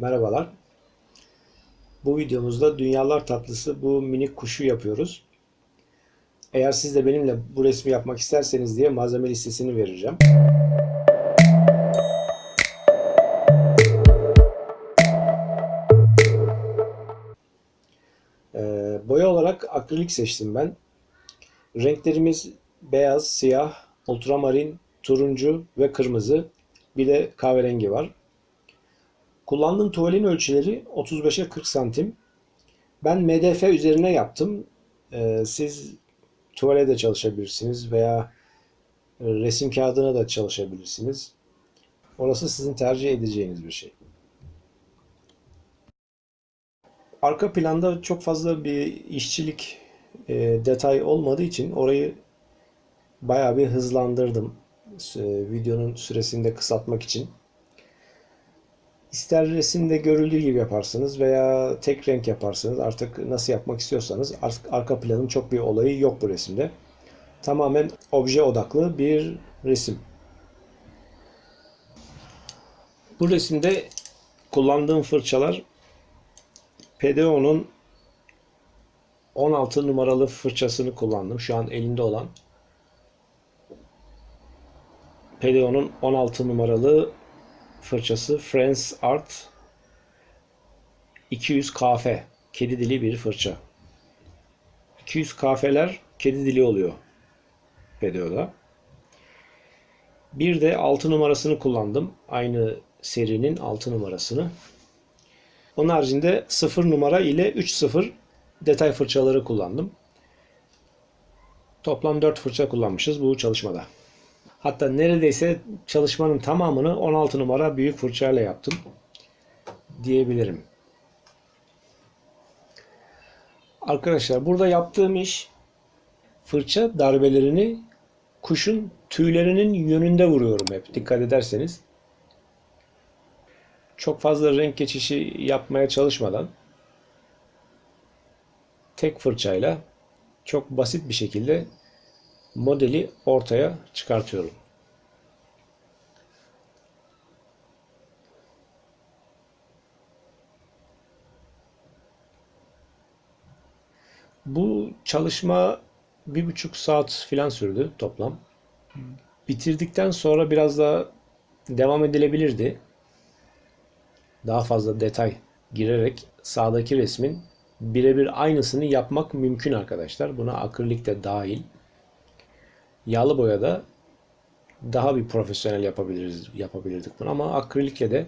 Merhabalar. Bu videomuzda dünyalar tatlısı bu minik kuşu yapıyoruz. Eğer siz de benimle bu resmi yapmak isterseniz diye malzeme listesini vereceğim. Ee, boya olarak akrilik seçtim ben. Renklerimiz beyaz, siyah, ultramarin, turuncu ve kırmızı. Bir de kahverengi var. Kullandığım tuvalin ölçüleri 35'e 40 santim. Ben MDF üzerine yaptım. Ee, siz tuvale de çalışabilirsiniz veya resim kağıdına da çalışabilirsiniz. Orası sizin tercih edeceğiniz bir şey. Arka planda çok fazla bir işçilik e, detay olmadığı için orayı bayağı bir hızlandırdım. E, videonun süresini de kısaltmak için. İster resimde görüldüğü gibi yaparsınız veya tek renk yaparsınız. Artık nasıl yapmak istiyorsanız arka planın çok bir olayı yok bu resimde. Tamamen obje odaklı bir resim. Bu resimde kullandığım fırçalar PDO'nun 16 numaralı fırçasını kullandım. Şu an elimde olan. PDO'nun 16 numaralı fırçası Friends Art 200 kafe. Kedi dili bir fırça. 200 kafeler kedi dili oluyor PDO'da. Bir de 6 numarasını kullandım. Aynı serinin 6 numarasını. Onun haricinde 0 numara ile 3.0 detay fırçaları kullandım. Toplam 4 fırça kullanmışız bu çalışmada. Hatta neredeyse çalışmanın tamamını 16 numara büyük fırçayla yaptım diyebilirim. Arkadaşlar burada yaptığım iş fırça darbelerini kuşun tüylerinin yönünde vuruyorum hep dikkat ederseniz. Çok fazla renk geçişi yapmaya çalışmadan tek fırçayla çok basit bir şekilde modeli ortaya çıkartıyorum. Bu çalışma bir buçuk saat filan sürdü toplam. Bitirdikten sonra biraz daha devam edilebilirdi. Daha fazla detay girerek sağdaki resmin birebir aynısını yapmak mümkün arkadaşlar. Buna akrilik de dahil. Yağlı boyada daha bir profesyonel yapabiliriz yapabilirdik bunu ama akrilikle de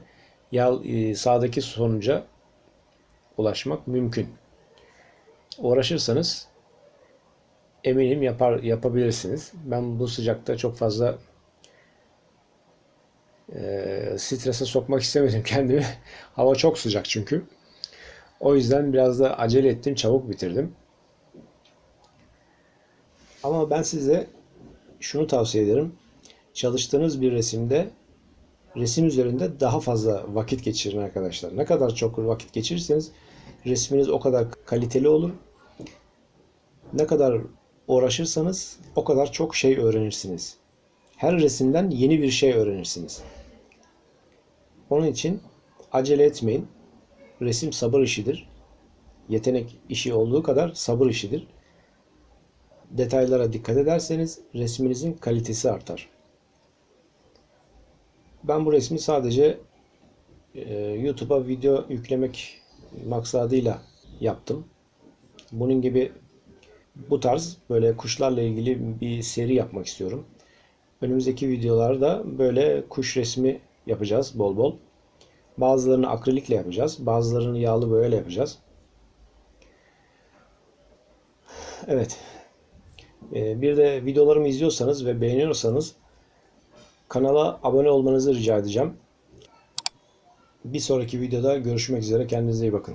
yağ, e, sağdaki sonuca ulaşmak mümkün. Uğraşırsanız eminim yapar yapabilirsiniz. Ben bu sıcakta çok fazla e, strese sokmak istemedim kendimi. Hava çok sıcak çünkü. O yüzden biraz da acele ettim, çabuk bitirdim. Ama ben size şunu tavsiye ederim. Çalıştığınız bir resimde resim üzerinde daha fazla vakit geçirin arkadaşlar. Ne kadar çok vakit geçirirseniz resminiz o kadar kaliteli olur. Ne kadar uğraşırsanız o kadar çok şey öğrenirsiniz. Her resimden yeni bir şey öğrenirsiniz. Onun için acele etmeyin. Resim sabır işidir. Yetenek işi olduğu kadar sabır işidir detaylara dikkat ederseniz resminizin kalitesi artar. Ben bu resmi sadece e, YouTube'a video yüklemek maksadıyla yaptım. Bunun gibi bu tarz böyle kuşlarla ilgili bir seri yapmak istiyorum. Önümüzdeki videolarda böyle kuş resmi yapacağız bol bol. Bazılarını akrilikle yapacağız. Bazılarını yağlı boyayla yapacağız. Evet. Ee, bir de videolarımı izliyorsanız ve beğeniyorsanız kanala abone olmanızı rica edeceğim. Bir sonraki videoda görüşmek üzere. Kendinize iyi bakın.